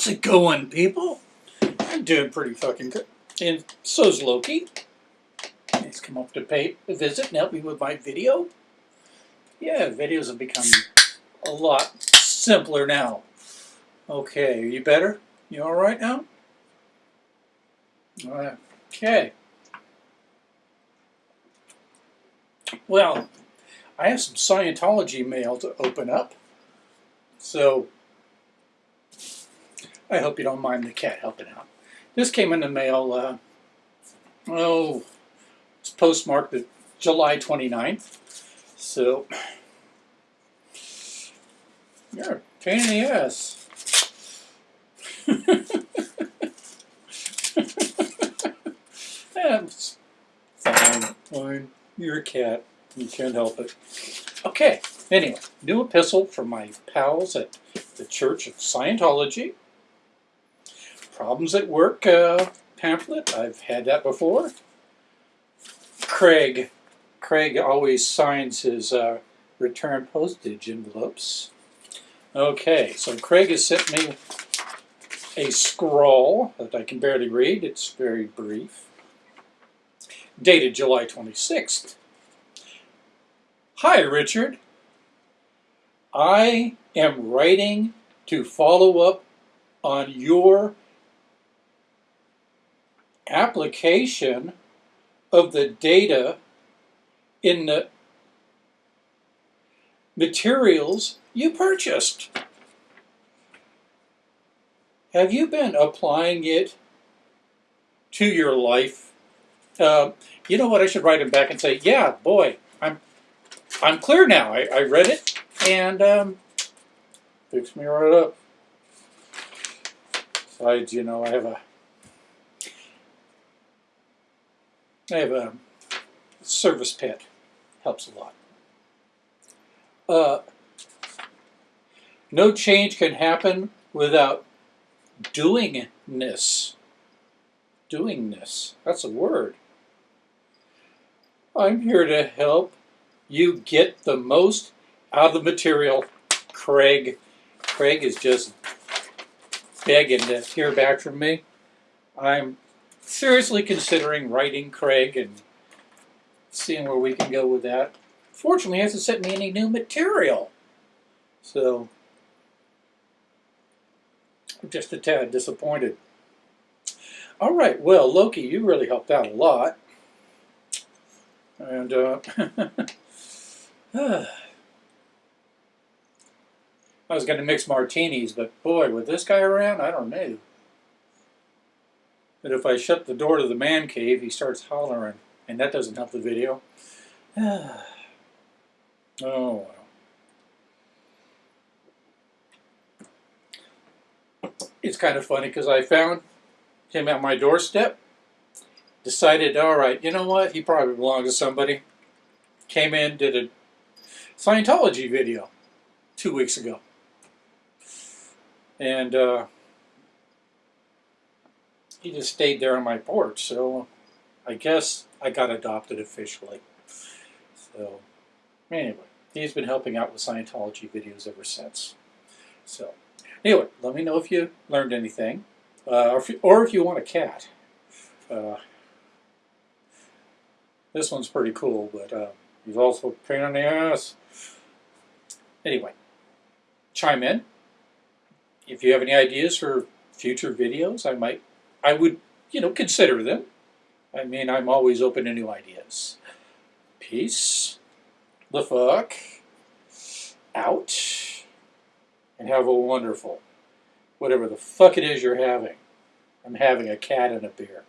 How's it going, people? I'm doing pretty fucking good. And so's Loki. He's come up to pay a visit and help me with my video. Yeah, videos have become a lot simpler now. Okay, are you better? You alright now? Alright. Okay. Well, I have some Scientology mail to open up. So, I hope you don't mind the cat helping out. This came in the mail, uh, oh, it's postmarked the July 29th. So, you're a pain in the ass. That's fine, fine. You're a cat. You can't help it. Okay, anyway, new epistle from my pals at the Church of Scientology. Problems at Work uh, pamphlet. I've had that before. Craig. Craig always signs his uh, return postage envelopes. Okay, so Craig has sent me a scroll that I can barely read. It's very brief. Dated July 26th. Hi, Richard. I am writing to follow up on your application of the data in the materials you purchased. Have you been applying it to your life? Uh, you know what? I should write him back and say, "Yeah, boy, I'm I'm clear now. I, I read it and um, me right up." Besides, you know, I have a I have a service pet. Helps a lot. Uh, no change can happen without doingness. Doingness. That's a word. I'm here to help you get the most out of the material. Craig. Craig is just begging to hear back from me. I'm seriously considering writing Craig and seeing where we can go with that. Fortunately, he hasn't sent me any new material. So, I'm just a tad disappointed. All right, well, Loki, you really helped out a lot. And, uh, I was going to mix martinis, but boy, with this guy around, I don't know. But if I shut the door to the man cave, he starts hollering, and that doesn't help the video. oh, well. It's kind of funny because I found him at my doorstep, decided, all right, you know what, he probably belongs to somebody. Came in, did a Scientology video two weeks ago. And, uh, he just stayed there on my porch. So I guess I got adopted officially. So anyway, he's been helping out with Scientology videos ever since. So anyway, let me know if you learned anything, uh, or, if you, or, if you, want a cat. Uh, this one's pretty cool, but uh, he's also a pain in the ass. Anyway, chime in. If you have any ideas for future videos, I might I would, you know, consider them. I mean, I'm always open to new ideas. Peace, the fuck, out, and have a wonderful, whatever the fuck it is you're having. I'm having a cat and a beer.